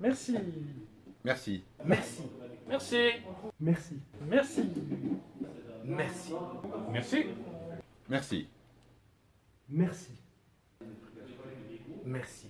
Merci. Merci. Merci. Merci. Merci. Merci. Merci. Merci. Merci. Merci. Merci.